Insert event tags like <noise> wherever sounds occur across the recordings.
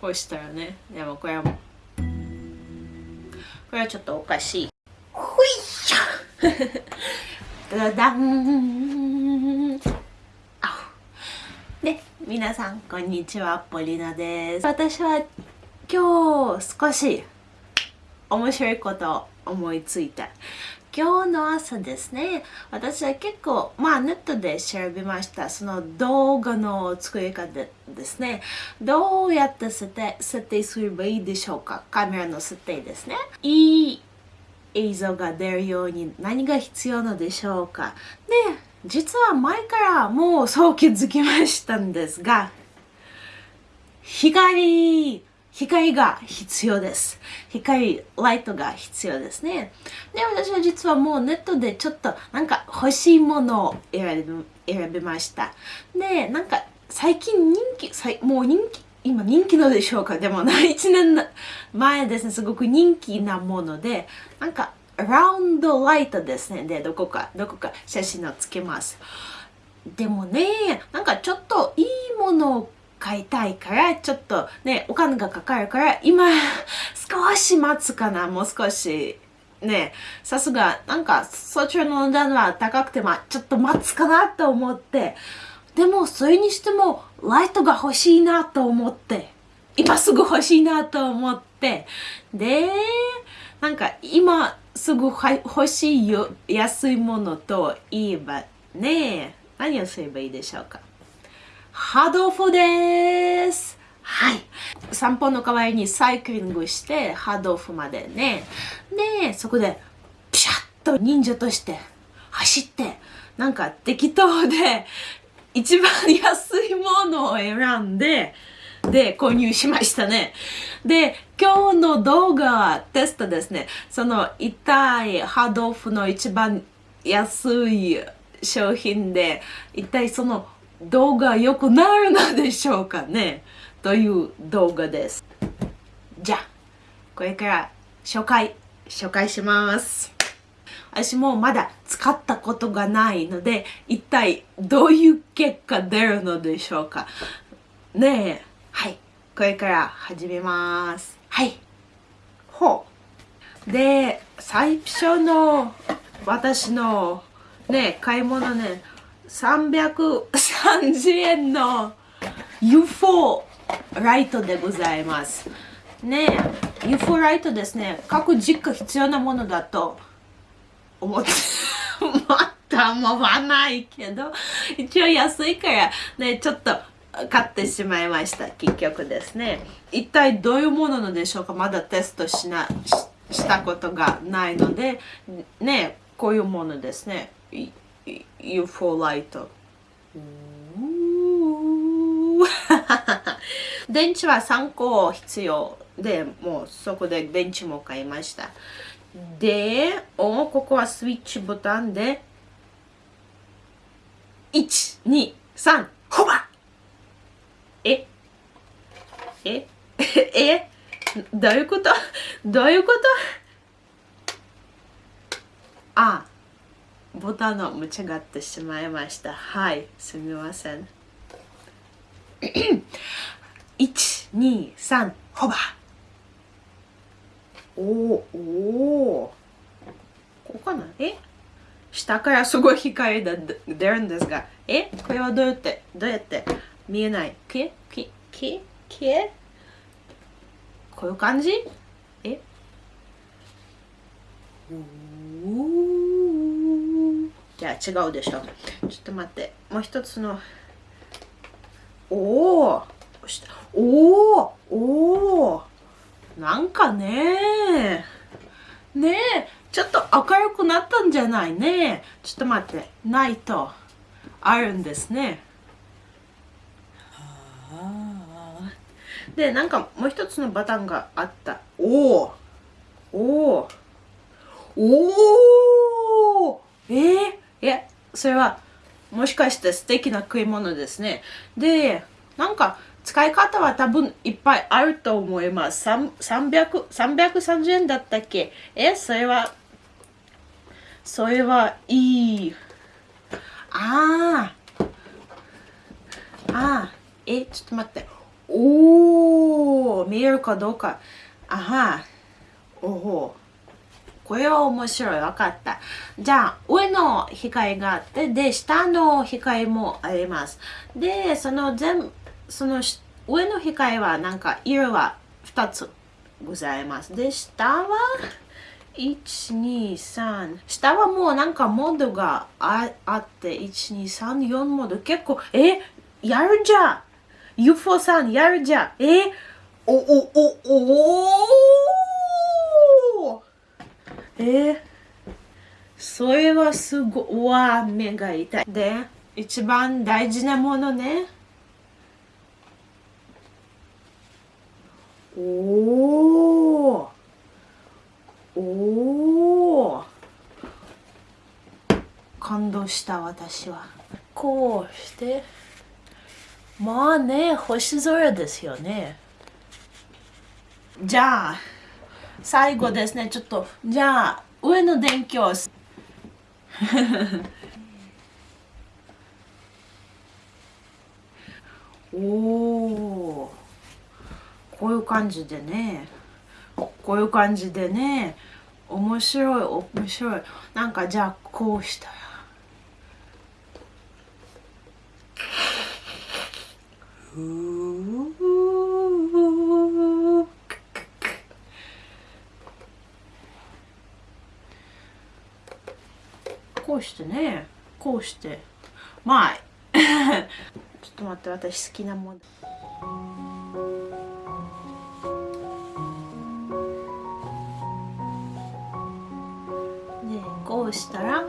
こうしたらね。でもこれはこれはちょっとおかしい。ほいしょダダン。で皆さんこんにちはポリナです。私は今日少し面白いことを思いついた今日の朝ですね。私は結構まあネットで調べました。その動画の作り方ですね。どうやって設定設定すればいいでしょうか？カメラの設定ですね。いい映像が出るように何が必要なのでしょうか？で実は前からもうそう気づきましたんですが光光が必要です。光、ライトが必要ですね。で、私は実はもうネットでちょっとなんか欲しいものを選び選びました。で、なんか最近人気、もう人気、今人気のでしょうかでもな1年前ですね、すごく人気なもので、なんかラウンドライトですね。で、どこか、どこか写真をつけます。でもね、なんかちょっといいものを買いたいからちょっとねお金がかかるから今 <laughs> 少し待つかなもう少し。ねさすがなんかそちらの値段は高くてまあちょっと待つかなと思って。でもそれにしてもライトが欲しいなと思って。今すぐ欲しいなと思って。でなんか今すぐ欲しいよ安いものといえばね何をすればいいでしょうか？ハードオフです。はい。散歩の代わりにサイクリングして、ハードオフまでね。で、そこで、ピシャッと忍者として走って、なんか適当で、一番安いものを選んで、で、購入しましたね。で、今日の動画はテストですね。その痛いハードオフの一番安い商品で、一体その動画良くなるのでしょうかねという動画です。じゃあ、これから紹介、紹介します。私もまだ使ったことがないので、一体どういう結果出るのでしょうか。ねえ、はい。これから始めます。はい。ほう。で、最初の私のね、買い物ね、330円の UFO ライトでございます。ねえ UFO ライトですね。各実家必要なものだと思って、また思わないけど、一応安いからね、ちょっと買ってしまいました。結局ですね。一体どういうものなのでしょうかまだテストしなししたことがないので、ね、こういうものですね。UFO ライト。電池は3個必要。で、もうそこで電池も買いました。で、おここはスイッチボタンで、1、2、3、ほばえ？え？<laughs> え？どういうこと？どういうこと？あ、ボタンを間違ってしまいました。はい、すみません。<coughs> 1、2、3、ホバおおおここかな？え？下からすごい光が出るんですが、え？これはどうやって、どうやって？見えない。け？け？け？け？こういう感じ？え？おおじゃあ違うでしょ。ちょっと待って。もう一つの。おおおおおおなんかね。ねえ。ちょっと明るくなったんじゃないね。ちょっと待って。ないと。あるんですね。でなんかもう一つのボタンがあった。おおおおおおえー、いや、それは、もしかして素敵な食い物ですね。で、なんか、使い方は多分いっぱいあると思います。300、330円だったっけ？え、それは、それはいい。ああ。ああ。え、ちょっと待って。おー、見えるかどうか。あは。おお。これは面白い。わかった。じゃあ、上の光があって、で、下の光もあります。で、その全、その上の光はなんか色は2つございます。で、下は、123下はもうなんかモードがああって1234モード結構えやるじゃん UFO さんやるじゃんえおおおおおえそれはすごいわ目が痛い。で一番大事なものね。おおおお感動した私は。こうして。まあね星空ですよね。じゃあ最後ですね。ちょっとじゃあ上の電気を。<laughs> おおこういう感じでね。こういう感じでね。面白い面白い。なんかじゃあこうしたら。こうしてねこうして。まあ <laughs> ちょっと待って私好きなもの。うしたら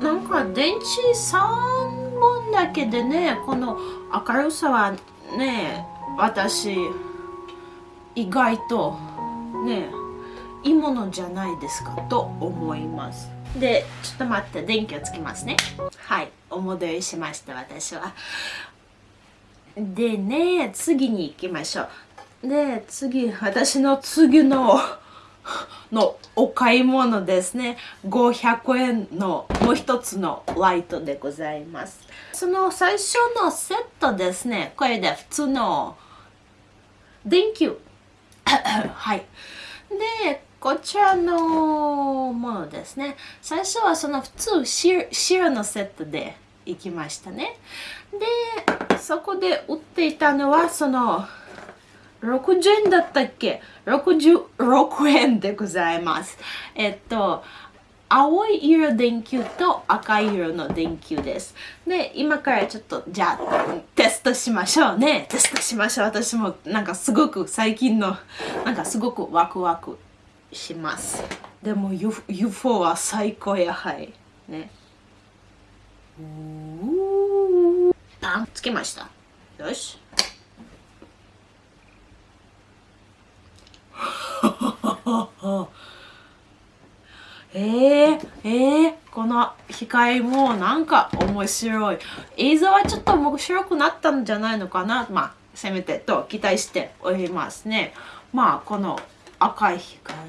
なんか電池3本だけでねこの明るさはね私意外とねいいものじゃないですかと思います。でちょっと待って電気をつけますね。はいお戻りしました私は。でね次に行きましょう。で次私の次の <laughs> のお買い物ですね。500円のもう一つのライトでございます。その最初のセットですね。これで普通の電球 <coughs> はい。でこちらのものですね最初はその普通白のセットで行きましたねでそこで売っていたのはその60円だったっけ ?66 円でございます。えっと、青い色電球と赤い色の電球です。で、今からちょっと、じゃあ、テストしましょうね。テストしましょう。私もなんかすごく最近の、なんかすごくワクワクします。でも UFO は最高やはり。ね。パンつけました。よし。<laughs> えー、えー、この光もなんか面白い。映像はちょっと面白くなったんじゃないのかなまあ、せめてと期待しておりますね。まあ、この赤い光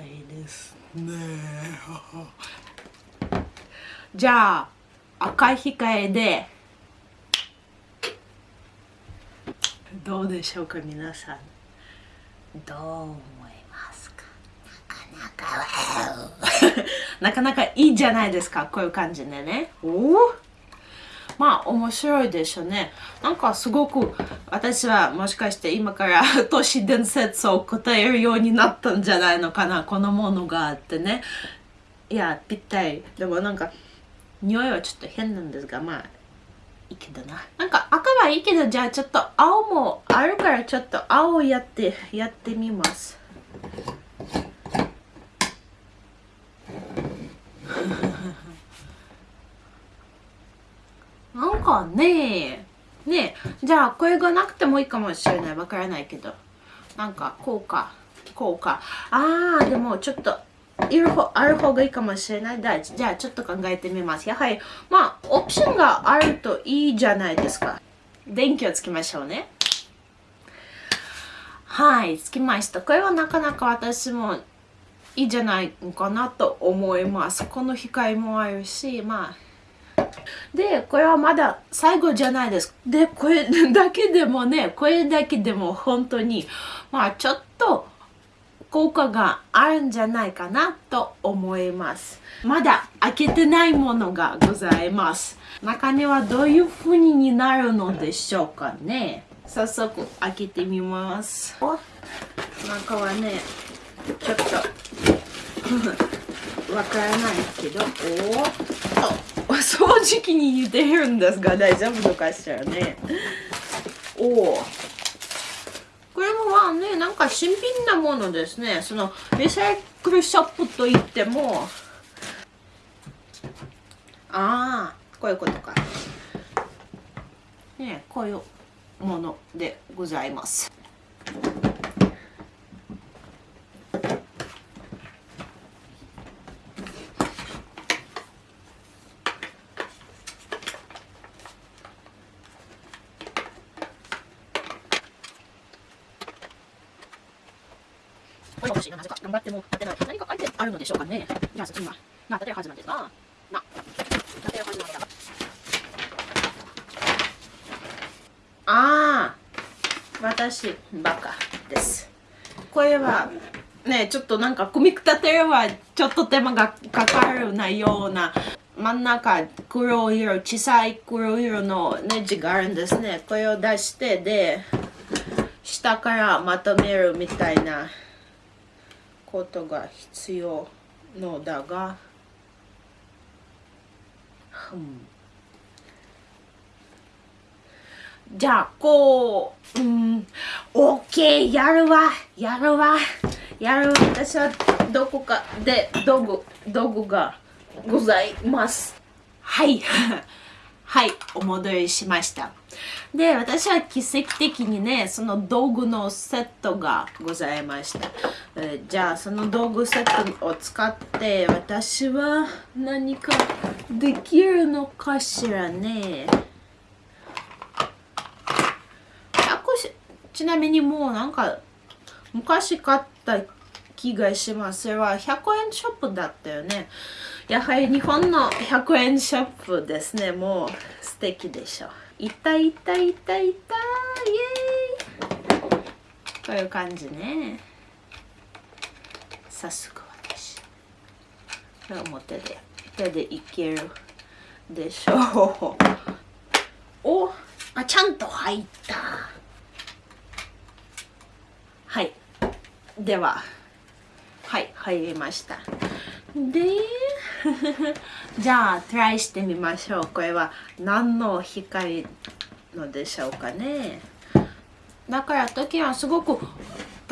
ね。じゃあ、赤い光で、どうでしょうか皆さん。どう思いなかなかいいじゃないですかこういう感じでね。おおまあ面白いでしょうね。なんかすごく私はもしかして今から <laughs> 都市伝説を答えるようになったんじゃないのかな。このものがあってね。いやぴったり。でもなんか匂いはちょっと変なんですがまあいいけどな。なんか赤はいいけどじゃあちょっと青もあるからちょっと青やってやってみます。なんかねねじゃあこれがなくてもいいかもしれない。わからないけど。なんかこうか。こうか。あーでもちょっといる方ある方がいいかもしれない。だじゃあちょっと考えてみます。やはりまあオプションがあるといいじゃないですか。電気をつけましょうね。はい。つきましたこれはなかなか私もいいじゃないかなと思います。この光もあるしまあで、これはまだ最後じゃないです。で、これだけでもね、これだけでも本当に、まあちょっと効果があるんじゃないかなと思います。まだ開けてないものがございます。中にはどういう風になるのでしょうかね。早速開けてみます。お中はね、ちょっと <laughs> わからないけど、おっとお掃除機に似てるんですが大丈夫のかしらね。おおこれもまあね、なんか新品なものですね。そのリサイクルショップといっても、ああ、こういうことか。ね、こういうものでございます。これ欲しいな、なぜか。頑張っても当てない。何か書いてあるのでしょうかね。じゃあ、今、な、当てるはずなんですが、な、当てるはずなんだが。ああ、私、バカです。これは、ね、ちょっとなんか組み立てればちょっと手間がかかるなような真ん中黒色小さい黒色のネジがあるんですねこれを出してで下からまとめるみたいなことが必要のだが、うん、じゃあこう、うん、OK やるわやるわやる私はどこかで道具道具がございます。はい。はい、お戻りしました。で、私は奇跡的にね、その道具のセットがございました。えー、じゃあ、その道具セットを使って、私は何かできるのかしらね。ちなみにもうなんか、昔買った気がします。それは100円ショップだったよね。やはり日本の100円ショップですね。もう素敵でしょう。いたいたいたいたイエーイこういう感じね。早速私。これも手で、手でいけるでしょう。おあ、ちゃんと入った。はい。では、はい、入りました。で、じゃあトライしてみましょう。これは何の光のでしょうかね。だから時はすごく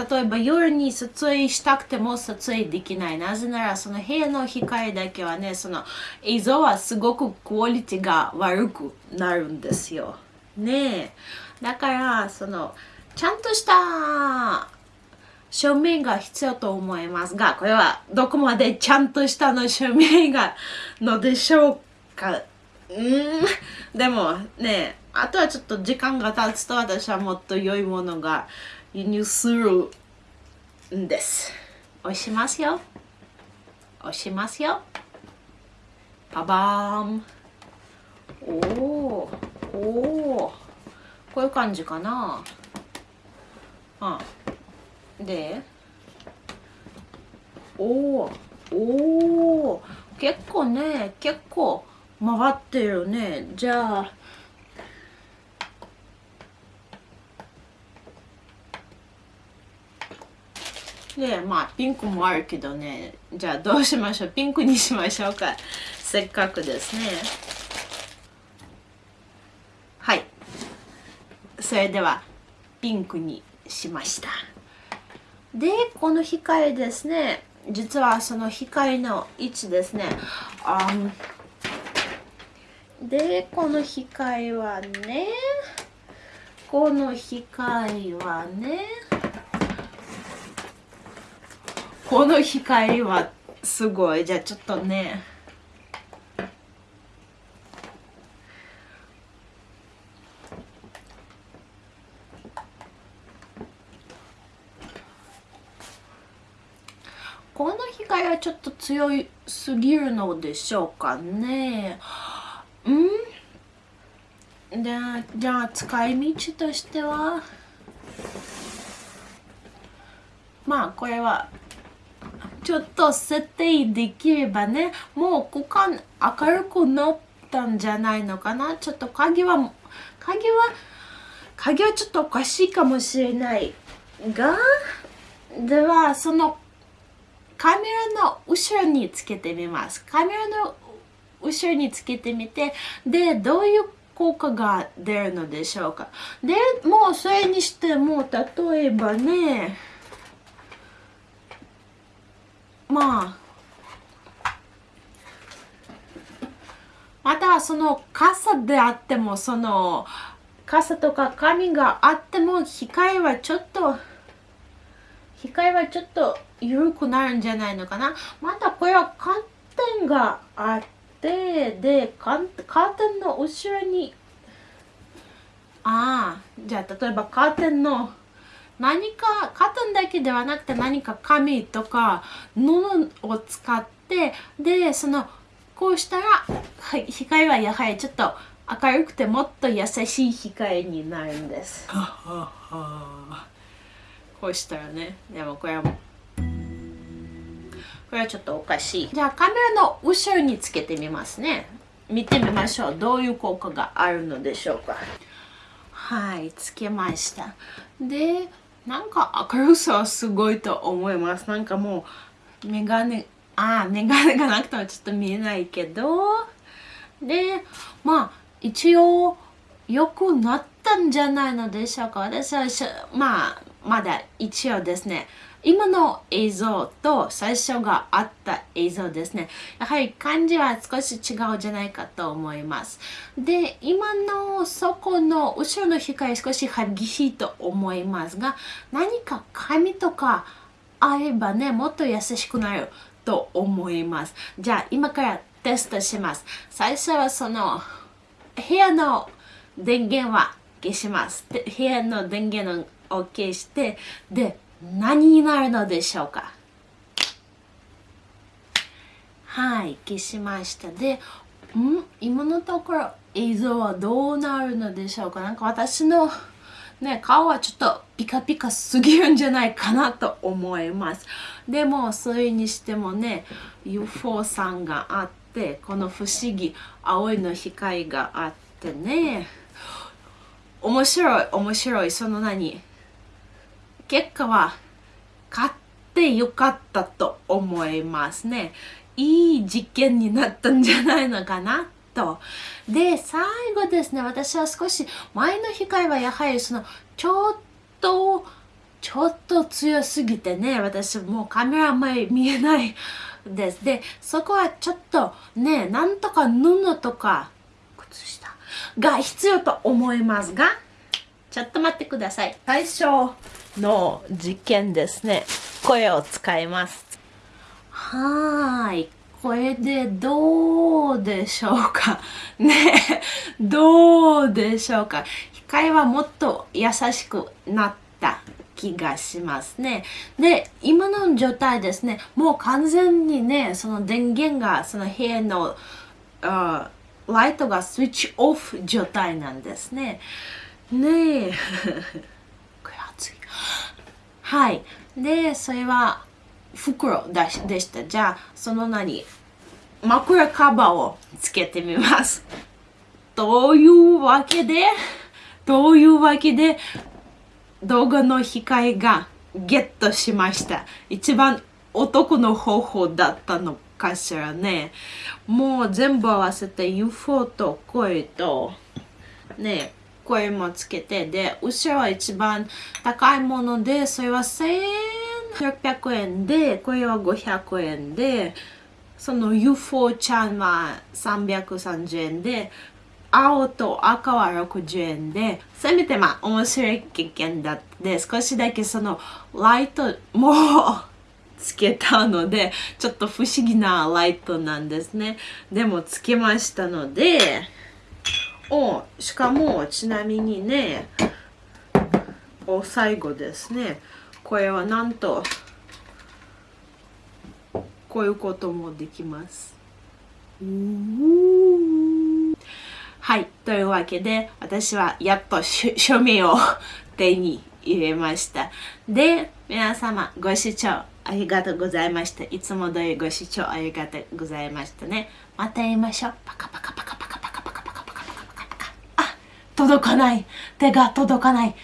例えば夜に撮影したくても撮影できない。なぜならその部屋の光だけはねその映像はすごくクオリティが悪くなるんですよ。ねえ。だからそのちゃんとした証明が必要と思いますが、これはどこまでちゃんとしたの証明がのでしょうか？うん？でもね、あとはちょっと時間が経つと私はもっと良いものが輸入するんです。押しますよ。押しますよ。パバーン。おおおおこういう感じかな。あでおおおお結構ね結構回ってるね。じゃあでまあピンクもあるけどね。じゃあどうしましょう？ピンクにしましょうか。せっかくですね。はい。それではピンクにしました。でこの光ですね。実はその光の位置ですね。あでこの光はねこの光はねこの光はすごい。じゃあちょっとねこの光はちょっと強いすぎるのでしょうかね。うん？でじゃあ使い道としては？まあこれはちょっと設定できればねもう股間明るくなったんじゃないのかな？ちょっと鍵は鍵は鍵はちょっとおかしいかもしれないがではそのカメラの後ろにつけてみます。カメラの後ろにつけてみてでどういう効果が出るのでしょうか。でもうそれにしても例えばねまあまたその傘であってもその傘とか紙があっても光はちょっと光はちょっと緩くなるんじゃないのかな？またこれはカーテンがあってでカーテンの後ろにああじゃあ例えばカーテンの何かカーテンだけではなくて何か紙とか布を使ってでそのこうしたら、はい、光はやはりちょっと明るくてもっと優しい光になるんです。こうしたらね、でもこれはこれはちょっとおかしい。じゃあカメラの後ろにつけてみますね。見てみましょう。どういう効果があるのでしょうか。はい、つけました。で、なんか明るさはすごいと思います。なんかもう、メガネ、ああ、メガネがなくてもちょっと見えないけど、で、まあ、一応良くなったんじゃないのでしょうか私はまあまだ一応ですね今の映像と最初があった映像ですね。やはり感じは少し違うじゃないかと思います。で今のそこの後ろの光少し激しいと思いますが何か紙とかあればねもっと優しくなると思います。じゃあ今からテストします。最初はその部屋の電源は消します。部屋の電源を消して、で、何になるのでしょうか？はい、消しました。で、ん？今のところ映像はどうなるのでしょうか？なんか私のね、顔はちょっとピカピカすぎるんじゃないかなと思います。でも、それにしてもね、UFO さんがあって、この不思議青いの光があってね。面白い面白い。その何？結果は買ってよかったと思いますねいい実験になったんじゃないのかなとで最後ですね私は少し前の光はやはりそのちょっとちょっと強すぎてね私もうカメラ前見えないです。で、そこはちょっとね、なんとか布とか靴下が必要と思いますが、ちょっと待ってください。最初の実験ですね。声を使います。はい。これでどうでしょうか？<laughs> ねどうでしょうか？光はもっと優しくなった気がしますね。で、今の状態ですね、もう完全にね、その電源がその部屋のライトがスイッチオフ状態なんですね。ねえ。はい。で、それは袋でした。じゃあ、その何枕カバーをつけてみます。というわけで、というわけで、動画の光がゲットしました。一番男の方法だったのかしらね。もう全部合わせて UFO と声とね、声もつけて、で、後ろは一番高いもので、それは1600円で、これは500円で、その UFO ちゃんは330円で、青と赤は60円で、せめてまあ面白い経験だって少しだけそのライトもつけたので、ちょっと不思議なライトなんですね。でもつけましたので、おしかもちなみにねお最後ですね。これはなんとこういうこともできます。はい。というわけで私はやっと署名を手に入れました。で皆様ご視聴ありがとうございました。いつも通りご視聴ありがとうございましたね。また会いましょう。パカパカパカ。届かない。手が届かない。